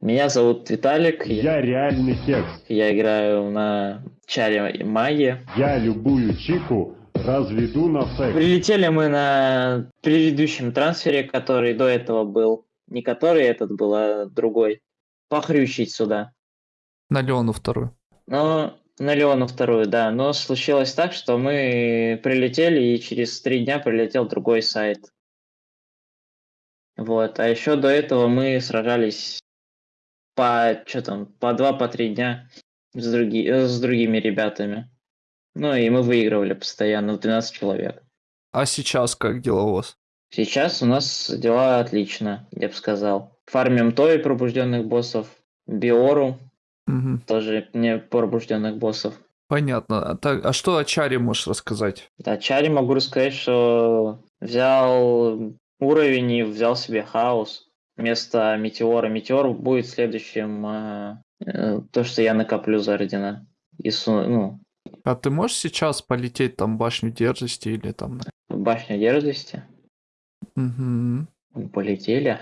Меня зовут Виталик. Я реальный текст. Я играю на чаре магии. Я любую чику разведу на секс. Прилетели мы на предыдущем трансфере, который до этого был. Не который этот был, а другой. Похрючить сюда. На Леону вторую. Но на Леону вторую, да. Но случилось так, что мы прилетели, и через три дня прилетел другой сайт. Вот. А еще до этого мы сражались по, что там, по два, по три дня с, други, с другими ребятами. Ну и мы выигрывали постоянно, 12 человек. А сейчас как дела у вас? Сейчас у нас дела отлично, я бы сказал. Фармим той пробужденных боссов, Биору, Мгм. тоже не пробужденных боссов. Понятно. А, так, а что о Чаре можешь рассказать? Да, Чари могу рассказать, что взял уровень и взял себе хаос вместо метеора. Метеор будет следующим э, э, то, что я накоплю за ордена. И су- ну, А ты можешь сейчас полететь там башню дерзости или там... башню дерзости. Мгм. Полетели.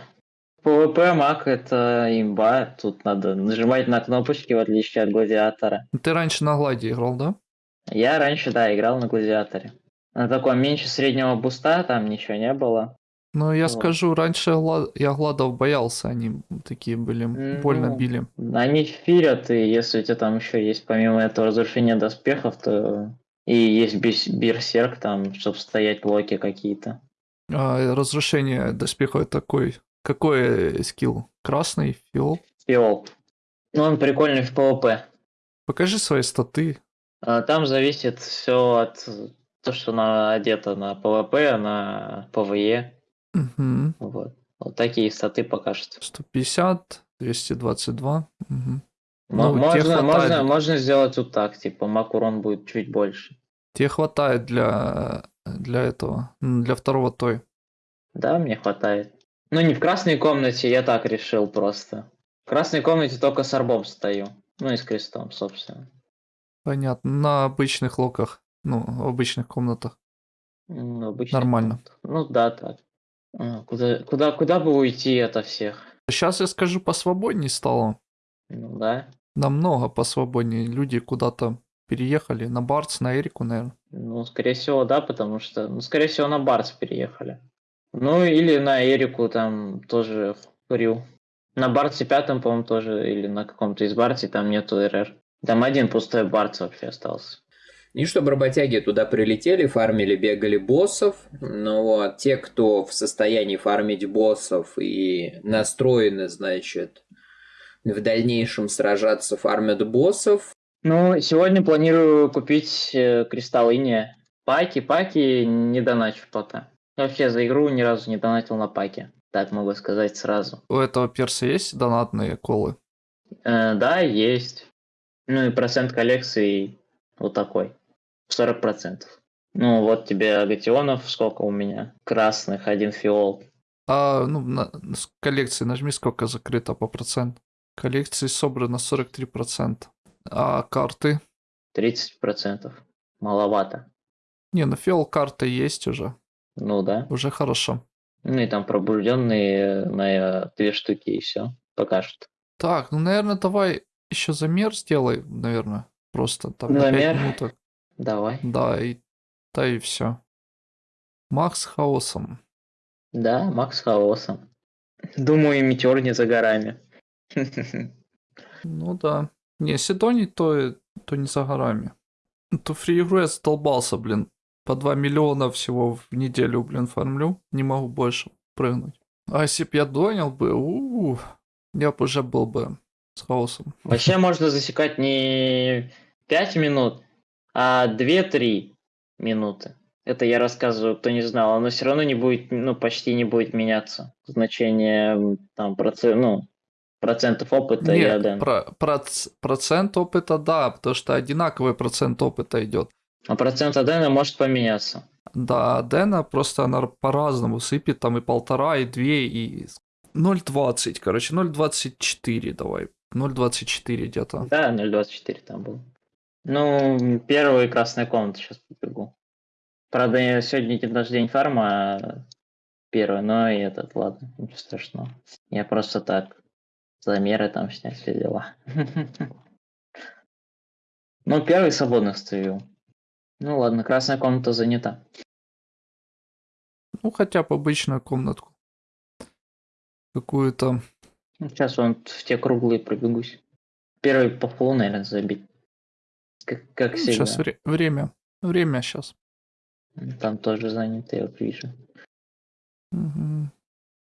PvP маг это имба. Тут надо нажимать на кнопочки, в отличие от гладиатора. Ты раньше на Гладе играл, да? Я раньше, да, играл на гладиаторе. На таком меньше среднего буста, там ничего не было. Ну, я Вот. скажу, раньше я Гладов боялся, они такие были, больно Ну, били. Они фирят, и если у тебя там еще есть помимо этого разрушения доспехов, то и есть берсерк там, чтобы стоять блоки какие-то. А разрушение доспеха такой... Какой скилл? Красный? Фиол? Фиол. Ну, он прикольный в PvP. Покажи свои статы. А Там зависит все от то, что на, одето на PvP, на PvE. Мгм. Вот. Вот такие статы покажут. 150, 222. Мгм. Мо- Ну, можно, можно, можно сделать вот так, типа мак урон будет чуть больше. Тебе хватает для, для этого, для второго той. Да, мне хватает. Ну, не в красной комнате, я так решил просто. В красной комнате только с арбом стою. Ну и с крестом, собственно. Понятно. На обычных локах, ну, в обычных комнатах. М, обычно Нормально. так. Ну да, так. А, Куда, куда, куда бы уйти ото всех? Сейчас я скажу, посвободнее стало. Ну да. Намного посвободнее. Люди куда-то переехали. На Барц, на Эрику, наверное. Ну, скорее всего, да, потому что, ну, скорее всего, на Барс переехали. Ну, или на Эрику там тоже Крю. На Барсе пятом, по-моему, тоже, или на каком-то из Барсе там нету РР. Там один пустой Барс вообще остался. И чтобы работяги туда прилетели, фармили, бегали боссов. Но вот те, кто в состоянии фармить боссов и настроены, значит, в дальнейшем сражаться, фармят боссов. Ну, сегодня планирую купить э, кристалл Иния. Паки, паки не доначу пока. Вообще за игру ни разу не донатил на паки. Так могу сказать сразу. У этого перса есть донатные колы? Э, да, есть. Ну и процент коллекции вот такой. 40%. Ну вот тебе агатионов, сколько у меня? Красных, один фиол. А, ну, на, с коллекции нажми, сколько закрыто по проценту. Коллекции собрано 43%. А карты? 30%. Маловато. Не, ну фиол карта есть уже. Ну да. Уже хорошо. Ну и там пробужденные на две штуки и все. Пока что. Так, ну, наверное, давай еще замер сделай, наверное. Просто там на Замер? 5 минуток. Давай. Да, и да и все. Макс хаосом. Да, Макс Хаосом. Думаю, и метеор не за горами. Ну да. Не, если то не то, то не за горами. То фри игру я задолбался, блин. По 2 миллиона всего в неделю, блин, фармлю. Не могу больше прыгнуть. А если б я донял бы, у я бы уже был бы с хаосом. Вообще можно засекать не 5 минут, а 2-3 минуты. Это я рассказываю, кто не знал. Оно все равно не будет, ну, почти не будет меняться. Значение там процент, ну, процентов опыта и Нет, аден. про, проц- процент опыта, да, потому что одинаковый процент опыта идет. А процент адена может поменяться. Да, Дэна просто она по-разному сыпет, там и полтора, и две, и 0,20, короче, 0,24 давай. 0,24 где-то. Да, 0.24 там был. Ну, первая красная комната сейчас побегу. Правда, я сегодня день рождения фарма, а первый, но и этот, ладно, ничего страшного. Я просто так замеры там снять, все дела. Ну, первый свободно стою. Ну ладно, красная комната занята. Ну, хотя бы обычную комнатку. Какую-то. Сейчас вон в те круглые пробегусь. Первый по полу, наверное, забить. Как, как всегда. Сейчас время. Время сейчас. Там тоже занято, я вот вижу. Мгм.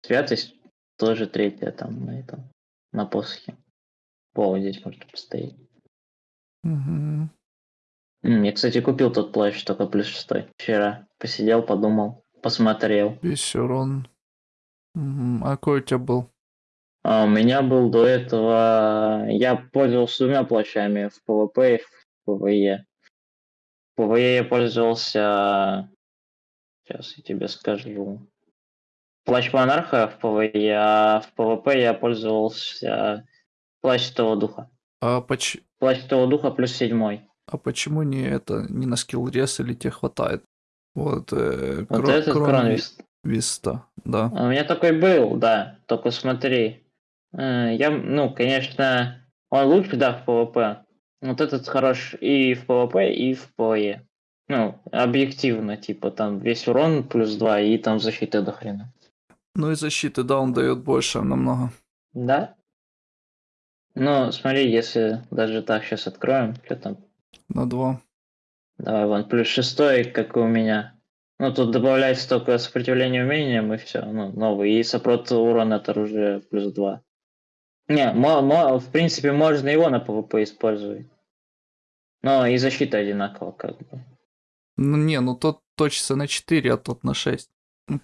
Святость тоже третья там на этом, на посохе. О, здесь можно постоять. М, Я, кстати, купил тот плащ только плюс шестой. Вчера посидел, подумал, посмотрел. Весь урон. А какой у тебя был? А у меня был до этого... Я пользовался двумя плащами в ПВП и в ПВЕ. ПВЕ я пользовался... Сейчас я тебе скажу. Плащ монарха в ПВЕ, а в ПВП я пользовался плащ Святого Духа. А, поч... Плащ Святого Духа плюс седьмой. а почему не это, не на skill рез или тебе хватает? Вот, э, Вот кро- этот кроме кронвист. Виста, да. А У меня такой был, да. Только смотри. э, Я, ну, конечно, он лучше, да, в ПВП. Вот этот хорош и в ПВП, и в ПВЕ. Ну, объективно, типа, там весь урон плюс 2, и там защиты до хрена. Ну и защиты, да, он дает больше намного. Да? Ну, смотри, если даже так сейчас откроем, что там, На два. давай, вон, плюс шестой, как и у меня. Ну, тут добавляется только сопротивление умениям, и все, ну, новый. И сопрот урона от оружия плюс 2. Не, в принципе, можно его на ПВП использовать. Но и защита одинакова, как бы. Ну не, ну тот точится на 4, а тот на 6.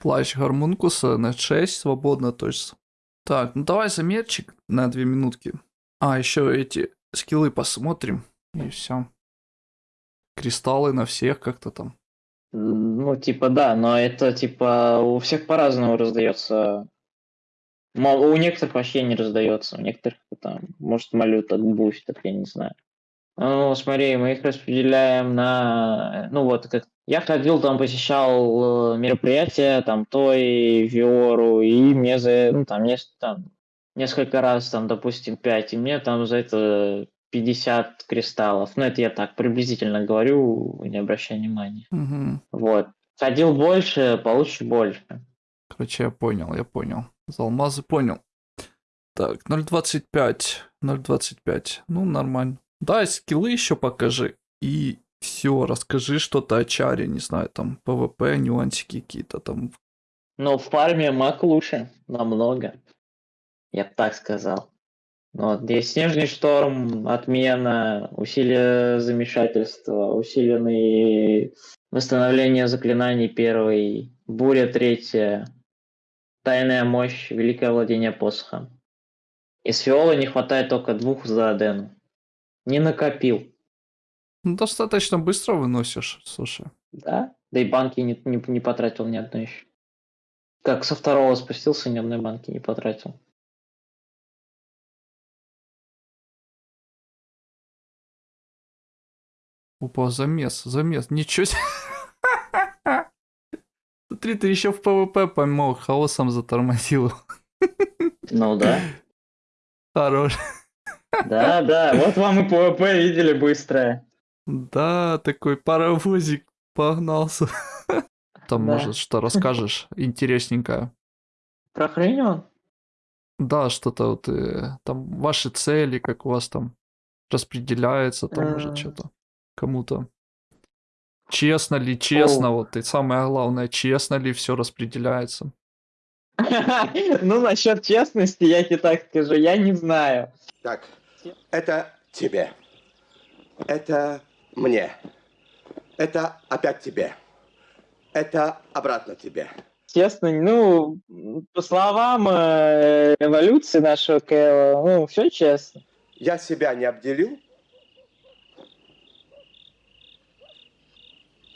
Плащ Гармункуса на 6 свободно точится. Так, ну давай замерчик на 2 минутки. А, еще эти скиллы посмотрим. И все. Кристаллы на всех как-то там. Ну, типа, да, но это, типа, у всех по-разному раздается. У некоторых вообще не раздается, у некоторых там, может, малют от бустер, я не знаю. Ну, смотри, мы их распределяем на... Ну, вот, как я ходил, там, посещал э, мероприятия, там, Той, Виору, и мне за... Ну, там, нес- там, несколько раз, там, допустим, 5, и мне там за это 50 кристаллов. Ну, это я так приблизительно говорю, не обращай внимания. Мгм. Вот. Ходил больше, получишь больше. Короче, я понял, я понял. За алмазы понял. Так, 0.25. 0.25. Ну, нормально. Да, скиллы еще покажи. И все, расскажи что-то о чаре, не знаю, там, ПВП, нюансики какие-то там. Но в фарме маг лучше, намного. Я бы так сказал. Вот, здесь снежный шторм, отмена, усилие замешательства, усиленные восстановление заклинаний первый, буря третья, тайная мощь, великое владение посохом. Из фиола не хватает только двух за Адену. Не накопил. Ну, достаточно быстро выносишь, слушай. Да? Да и банки не, не, не потратил ни одной еще. Как со второго спустился, ни одной банки не потратил. Опа, замес, замес. Ничего себе. Смотри, ты еще в ПВП помог, хаосом затормозил. Ну да. Хорош. Да, да. Вот вам и ПВП видели быстрое. Да, такой паровозик погнался. Там, Да. может, что расскажешь интересненькое. Про хрень Да, что-то вот, э, там ваши цели, как у вас там распределяется, там, Э. может, что-то кому-то. Честно ли, честно, вот, и самое главное, честно ли все распределяется. Ну, насчет честности, я тебе так скажу, я не знаю. Так, это тебе. Это мне. Это опять тебе. Это обратно тебе. Честно, ну, по словам э, эволюции нашего КЛ, ну, все честно. Я себя не обделил?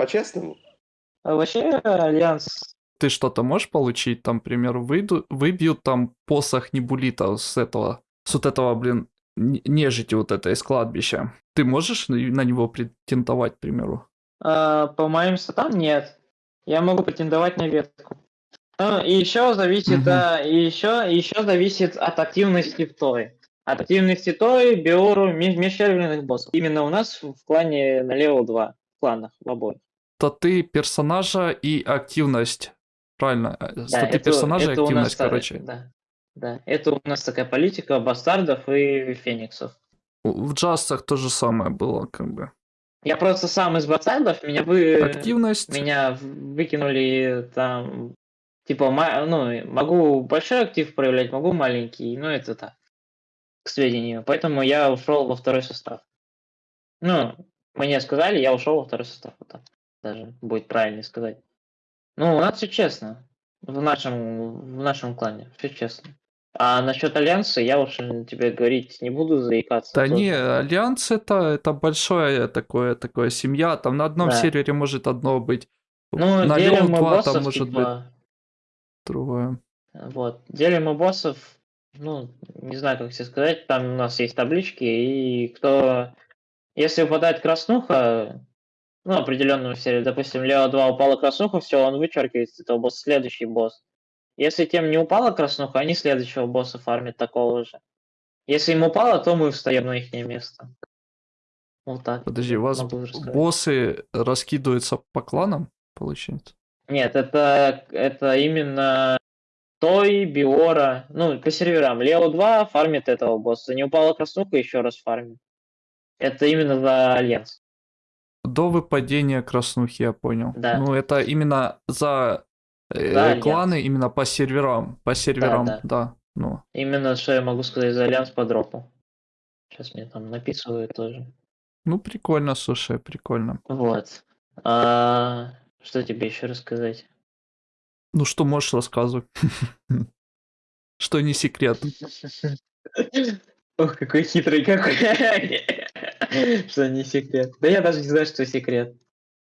По-честному? А вообще, Альянс Ты что-то можешь получить, там, к примеру, выйду, выбьют там посох Небулита с этого, с вот этого, блин, нежити вот этой из кладбища. Ты можешь на на него претендовать, к примеру? А, по моим статам нет. Я могу претендовать на ветку. Ну, и еще зависит, Мгм. а, и еще, еще зависит от активности в той. От активности той, биору, меж- межсерверных боссов. Именно у нас в клане на левел 2, в кланах, в обоих. Статы персонажа и активность. Правильно. э, Да, Статы это- персонажа и это нас активность, та- короче. Да, да. Это у нас такая политика бастардов и фениксов. В джастах то же самое было, как бы. Я просто сам из бастардов, меня вы... Активность. Меня выкинули там, типа, ну, могу большой актив проявлять, могу маленький, ну, это так, к сведению. Поэтому я ушел во второй состав. Ну, мне сказали, я ушел во второй состав, вот так даже будет правильно сказать. Ну, у нас все честно, в нашем, в нашем клане, все честно. А насчет альянса я уж э, тебе говорить не буду, заикаться. Да тоже. не, Альянс это, это большое такое, такое семья. Там на одном Да. сервере может одно быть. Ну, на делим мы 2 боссов, там может быть типа, другое. Вот. Делим мы боссов, ну, не знаю, как тебе сказать, там у нас есть таблички, и кто... Если выпадает краснуха, ну, определенную серию, допустим, Лео 2 упала краснуха, все, он вычеркивает с этого босса следующий босс. Если тем не упала краснуха, они следующего босса фармят такого же. Если им упало, то мы встаем на их место. Вот так. Подожди, у вас боссы раскидываются по кланам, получается? Нет, это, это именно Той, Биора, ну, по серверам. Лео 2 фармит этого босса. Не упала краснуха, еще раз фармит. Это именно за Альянс. До выпадения краснухи, я понял. Да. Ну, это именно за э, Альянс. кланы, именно по серверам. По серверам, да. да. Ну, Именно что я могу сказать за Альянс по дропу. Сейчас мне там написывают тоже. ну, прикольно, слушай, прикольно. Вот. А, что тебе еще рассказать? Ну, что можешь рассказывать? Что не секрет. Ох, какой хитрый какой. Что не секрет. Да я даже не знаю, что секрет.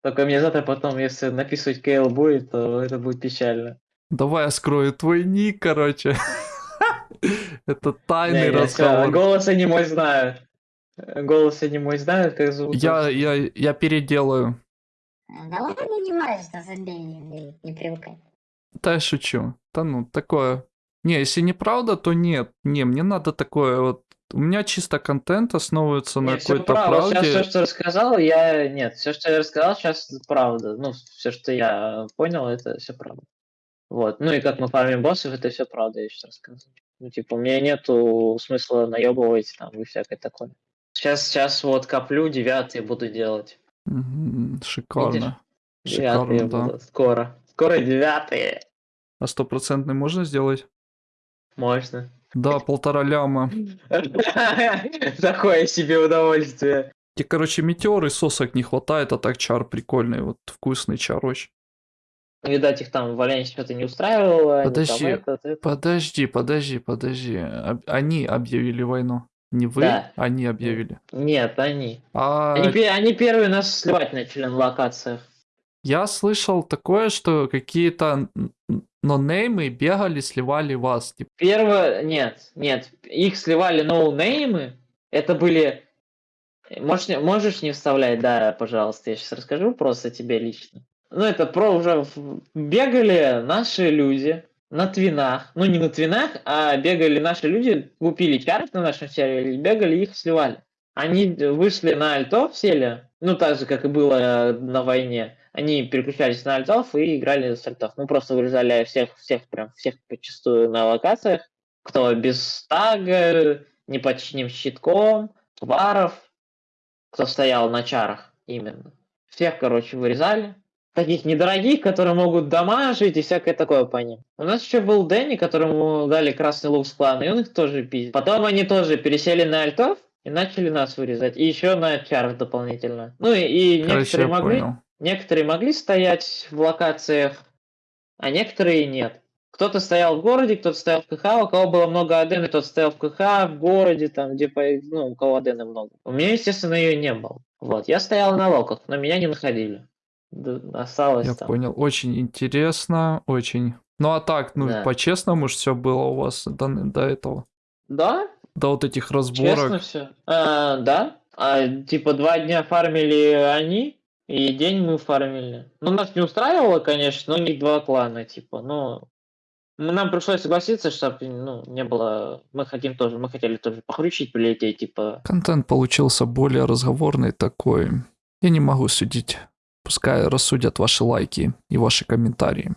Только мне завтра потом, если написывать КЛ будет, то это будет печально. Давай я скрою твой ник, короче. Это тайный Не, не, разговор. Голос они мой знают. Голос они мой знают, как зовут. Я, я, я переделаю. Да ладно, не важно, забей, не, не привыкай. Да я шучу. Да ну, такое. Не, если неправда, то нет. Не, мне надо такое вот. У меня чисто контент основывается на Не, всё какой-то правда. Сейчас правде. все, что рассказал, я... Нет, все, что я рассказал, сейчас правда. Ну, все, что я понял, это все правда. Вот. Ну и как мы фармим боссов, это все правда, я сейчас рассказываю. Ну, типа, у меня нету смысла наебывать там и всякое такое. Сейчас, сейчас вот коплю, девятый буду делать. Шикарно. Девятые Шикарно, да. будут. Скоро. Скоро девятые. А стопроцентный можно сделать? Можно. Да, полтора ляма. Такое себе удовольствие. Тебе, короче, метеор и сосок не хватает, а так чар прикольный, вот вкусный чар очень. Видать, их там в Альянсе что-то не устраивало. Подожди, этот, это. Подожди, подожди, подожди. Они объявили войну. Не вы, Да. они объявили. Нет, они. А Они, они первые нас сливать начали на локациях. я слышал такое, что какие-то нонеймы бегали, сливали вас. Типа, Первое, нет, нет, их сливали ноунеймы, это были, можешь, можешь не вставлять, да, пожалуйста, я сейчас расскажу просто тебе лично. Ну, это про уже бегали наши люди на твинах, ну, не на твинах, а бегали наши люди, купили чарт на нашем сервере, бегали их сливали. Они вышли на альтов, сели, ну, так же, как и было э, на войне. Они переключались на альтов и играли с альтов. Мы просто вырезали всех, всех, прям всех почастую на локациях. Кто без тага, не под чьим щитком, тваров, кто стоял на чарах именно. Всех, короче, вырезали. Таких недорогих, которые могут дамажить и всякое такое по ним. У нас еще был Дэнни, которому дали красный лук с клана, и он их тоже пиздил. Потом они тоже пересели на альтов и начали нас вырезать. И еще на чарах дополнительно. Ну и, и короче, некоторые могли... понял. Некоторые могли стоять в локациях, а некоторые нет. Кто-то стоял в городе, кто-то стоял в КХ, у кого было много адены, тот стоял в КХ, в городе, там, где, ну, у кого адены много. У меня, естественно, ее не было. Вот, я стоял на локах, но меня не находили. Осталось Я там. понял. Очень интересно, очень. Ну а так, ну Да. по-честному ж все было у вас до, до этого. Да, До вот этих честно разборок. все. да, а, типа два дня фармили они, и день мы фармили. Ну, нас не устраивало, конечно, но у них два клана, типа, Ну, Нам пришлось согласиться, чтобы ну, не было... Мы хотим тоже, мы хотели тоже похрючить, прилететь, типа... Контент получился более разговорный такой. Я не могу судить. Пускай рассудят ваши лайки и ваши комментарии.